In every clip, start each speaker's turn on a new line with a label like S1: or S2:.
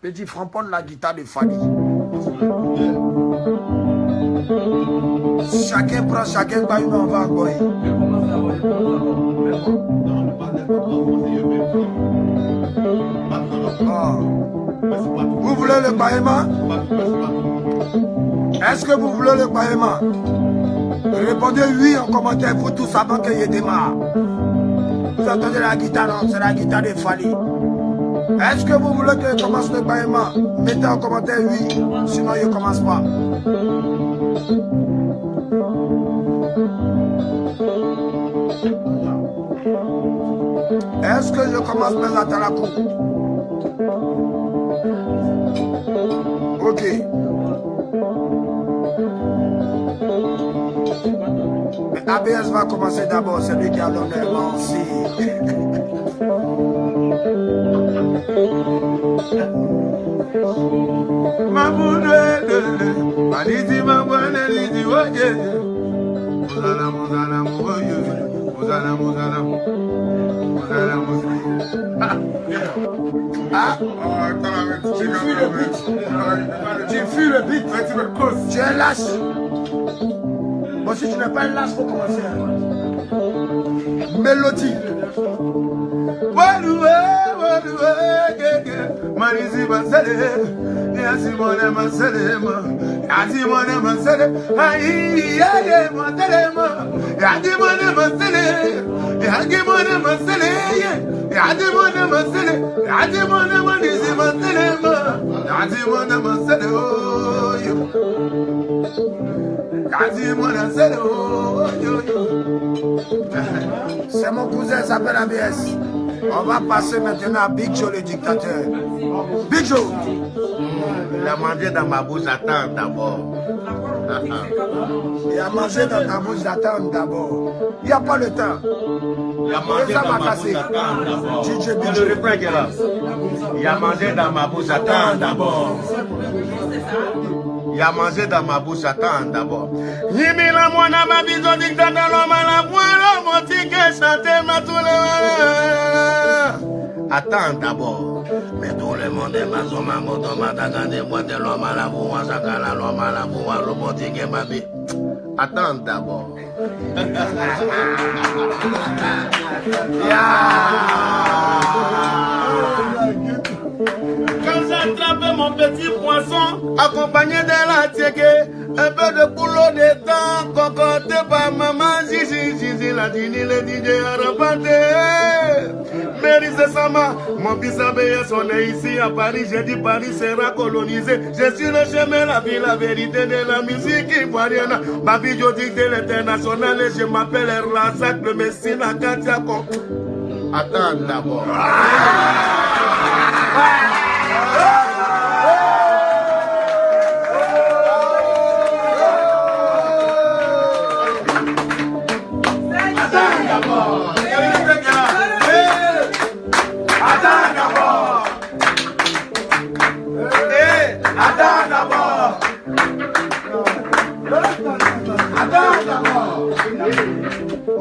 S1: Petit frampon la guitare de Fali. Chacun prend, chacun va une on va. Ah. Vous voulez le païement Est-ce que vous voulez le païement Répondez oui en commentaire, vous tous avant que je démarre. Vous entendez la guitare, C'est la guitare de Fali. Est-ce que vous voulez que je commence le paiement Mettez en commentaire oui, sinon je ne commence pas. Est-ce que je commence par la Talakou Ok. Mais ABS va commencer d'abord, c'est lui qui a l'honneur, aussi. Ah, tu le beat, tu es lâche. Bon, si tu n'es pas lâche, faut commencer. Mélodie.
S2: مريزي مسألة يا سيمونة مسألة يا سيمونة مسألة هاي يا يا مسألة يا سيمونة مسألة يا سيمونة مسألة يا سيمونة مسألة يا سيمونة مريزي مسألة يا سيمونة مسألة يا سيمونة مسألة
S1: C'est mon cousin, s'appelle ABS. On va passer maintenant à Big Joe, le dictateur. Big Joe.
S2: Il a mangé dans ma bouche, attends d'abord.
S1: Il a mangé dans ta bouche, attends d'abord. Il n'y a pas le temps.
S2: Il a mangé dans
S1: m'a
S2: bouche, attends d'abord. Le refrain est là. Il a mangé dans ma bouche, attends d'abord. Il a mangé dans ma bouche, attends d'abord. Yimila mwana mabizo dictata loma la voix, motike chante ma tout le Attends d'abord. Mais tout le monde est ma soma moto mataka de boîte l'homme à la voix, sakala à la voix, robotique ma vie. Attends d'abord. j'attrape mon petit poisson, accompagné de la tiégué, un peu de boulot de temps, concocté par maman, Zizi, Zizi, la dini, le DJ Arapaté. Mary Sama, mon fils Abéa son est ici à Paris, j'ai dit Paris sera colonisé. Je suis le chemin, la vie, la vérité de la musique ivoirienne. Babi Jodi de l'international et je m'appelle Razak, le Messie, la Katiako. Attends d'abord.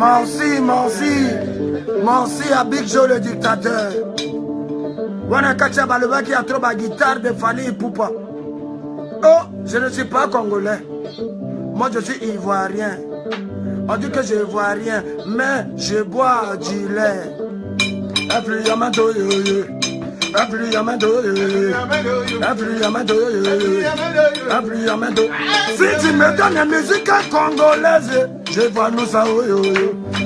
S1: Merci, merci. Merci à Big Joe, le dictateur. Wana Kacha Baleba qui a trop ma guitare de Fanny Poupa. Oh, je ne suis pas congolais. Moi, je suis ivoirien. On dit que je vois rien, mais je bois du lait. Influamento, yo, yo. Yo, yo. Influamento. Si tu me donnes la musique congolaise, je vois nous à.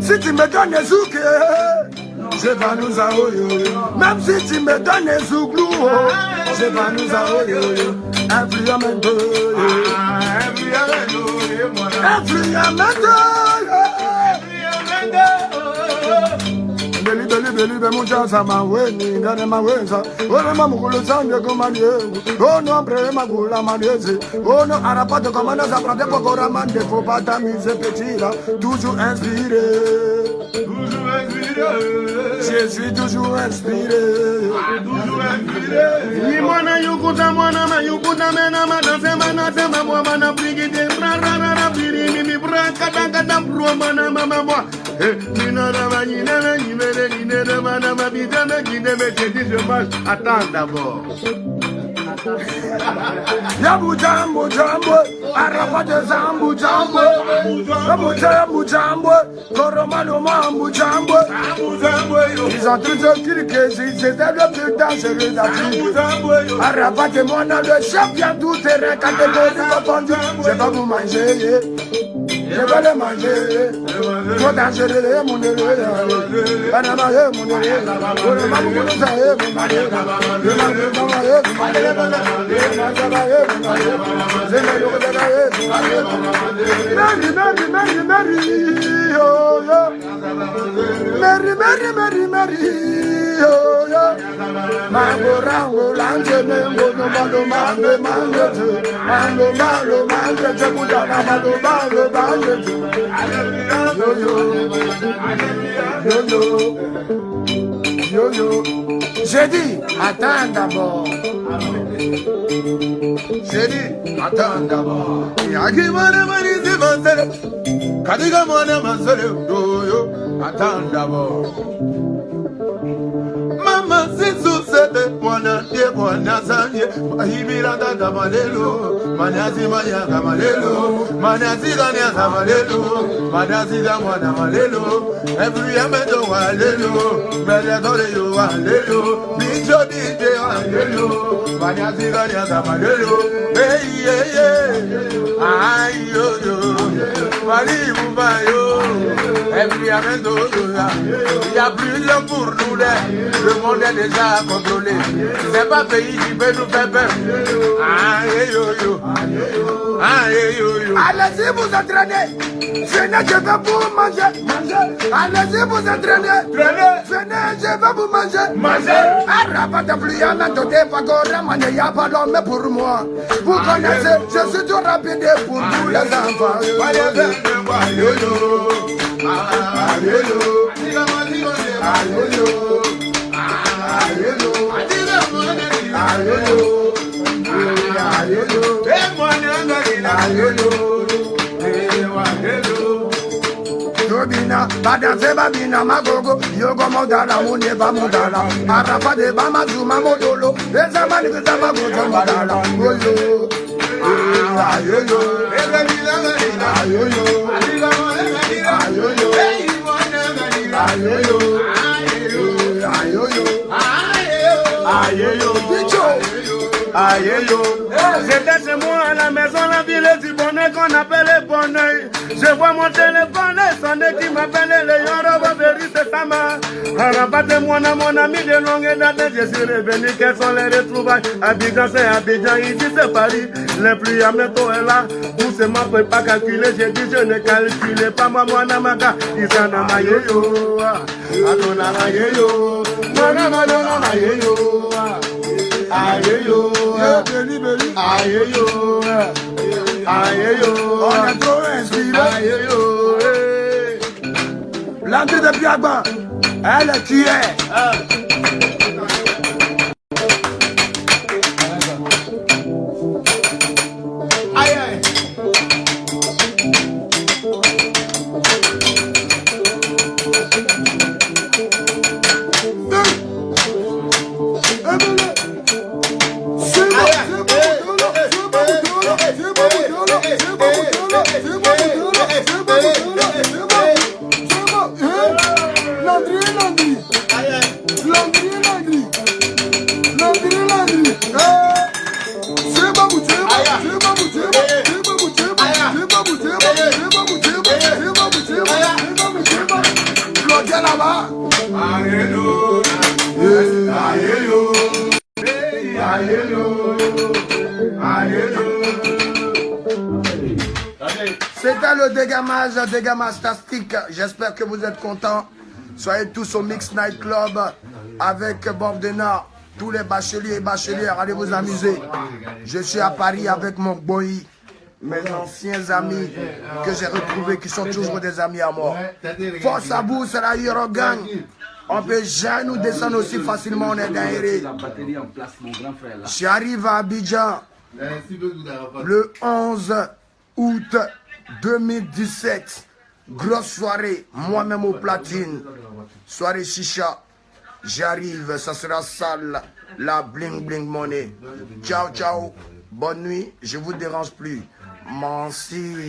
S1: Si tu me donnes les zouk, je vais nous à. Même si tu me donnes les zouglou, je vais nous à oh, yo, yo. Influamento, yo, yo. Influamento, yo, yo. libelibelibelibe mujaza maweni ngane mawenza. One mamukulutsandwe komanyengu onombre magula maneze ono arapato kamanaza pratekokora mandefo patamise petira. Tuju inspire Je suis toujours inspiré.
S2: Nimwana yukuta mwana ma yukuta mena ma danse ma na se ma mwa ma na brigide bra ra ra ra biri mimi bra kata kata bro ma na ma
S3: ma mwa. Attends d'abord
S1: Yabu jambo jambo Arafate zambu jambo Yabu jambo jambo Koromano mambu jambo Ils ont tous criqué C'était le plus dangereux d'Afrique Arafate mon nom de champion Tout terrain catégorie Je vais vous manger Jebole manje, Jota chedele ye mundele ye, Panama ye mundele ye, Ole mamu kunu sa ye mundele ye, Yema mama ye mundele ye, Yema saba ye mundele ye, Zeme yoko dada ye mundele ye,
S3: Meri,
S1: meri, meri, meri, yo, yo, Meri, meri, meri, meri, yoyo Mango rango lange mengo no mando mango mango tu Mango mango mango te kudana mando mango mango tu Yoyo Yoyo Yoyo J'ai dit, attends d'abord J'ai dit, attends d'abord Yaki mwana
S3: mani si mansere Kadiga mwana mansere Yoyo, attends d'abord sete mwanandie kwanasanye mahibiraganga malelo. Manazimanyanga malelo. Gamalelo, malelo. Manaziga mwana malelo. Evuyameto walelo. Melekoleyo walelo. Bijo bije walelo. Yeah, ayo yo, ayoyo malibubayo yo il y a plus de pour nous le monde est déjà contrôlé. C'est pas pays qui peut nous faire peur. Aïe yo yo. Aïe yo yo.
S1: Allez-y vous entraînez. Venez, je vais vous manger. Manger. Allez-y vous entraînez.
S3: Traînez.
S1: Venez, je vais vous manger.
S3: Manger.
S1: Arrapa de plus à mettre des pagores, man, il n'y a pas d'homme pour moi. Vous connaissez, je suis trop rapide pour tous les enfants.
S3: Yo yo. àyèlò àyèlò àyèlò àyèlò àyèlò
S1: àyèlò bina bada se ba bina magogo yogo modara mune ba modara arafa de ba mazuma modolo eza mani kuza magogo ayoyo, molo ayoyo, ayolo Hallelujah.
S3: aïe yo. J'étais chez moi à la maison, la ville du bonheur qu'on appelait bonheur. Je vois mon téléphone et sonner qui m'appelait le Yoroba c'est ça ma. Rabatez moi à non, mon ami de longue date, je suis revenu, quelles sont les retrouvailles. Abidjan, c'est Abidjan, ici c'est Paris. Les pluies à métaux est là, où c'est ma peut pas calculer, j'ai dit je ne calculais pas moi, mon amaga. Ils en ont maillé yo, Adonara yo, Manamana maillé yo.
S1: Non, non, ayé yo
S3: ayé
S1: yo ọ̀nà tó ẹ̀sìnlẹ̀ ayé yo. Eh.
S3: láti tẹ
S1: bí
S3: agbọ̀n ẹ lè kí
S1: ẹ. Eh. Hallelujah. Le dégamage, dégamage tastique. J'espère que vous êtes contents. Soyez tous au Mix Night Club avec Bob Denard. Tous les bacheliers et bachelières, allez vous amuser. Je suis à Paris avec mon boy, mes anciens amis que j'ai retrouvés, qui sont toujours des amis à moi. Force à vous, c'est la Euro Gang. On peut jamais nous descendre aussi facilement, on est derrière. J'arrive à Abidjan le 11 août 2017. Grosse soirée, moi-même au platine. Soirée chicha. J'arrive, ça sera sale. La bling bling money. Ciao, ciao. Bonne nuit, je vous dérange plus. Merci.